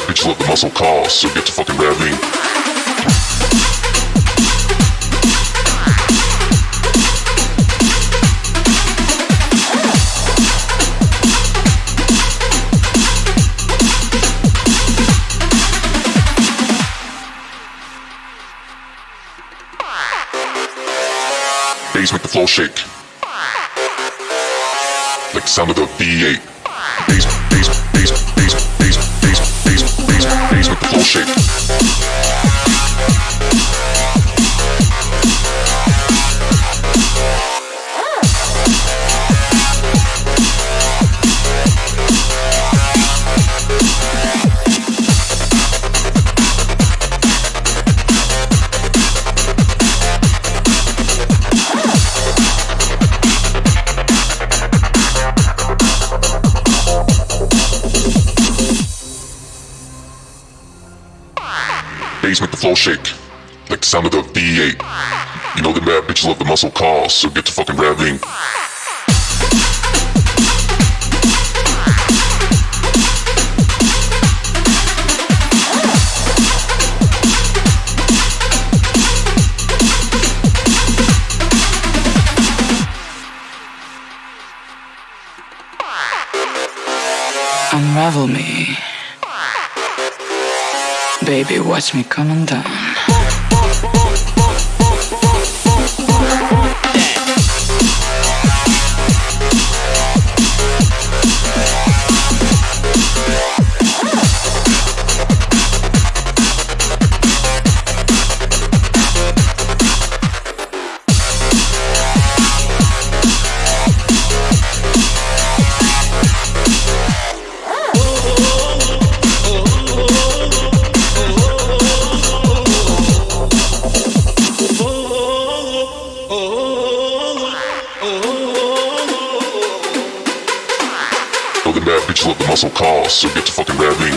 bitch love the muscle call, so get to fucking rapping. Bass make the floor shake. Like the sound of the V8. Bass, bass, bass, bass, don't. Bass make the floor shake. Like the sound of the V8. You know the mad bitches love the muscle call, so get to fucking rapping. Unravel me. Baby, watch me coming undone. The mad bitches the muscle call, so get to fucking rapping.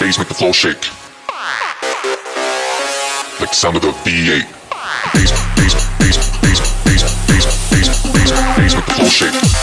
Bass make the floor shake. Like the sound of the V8. Bass, bass, bass, bass, shake.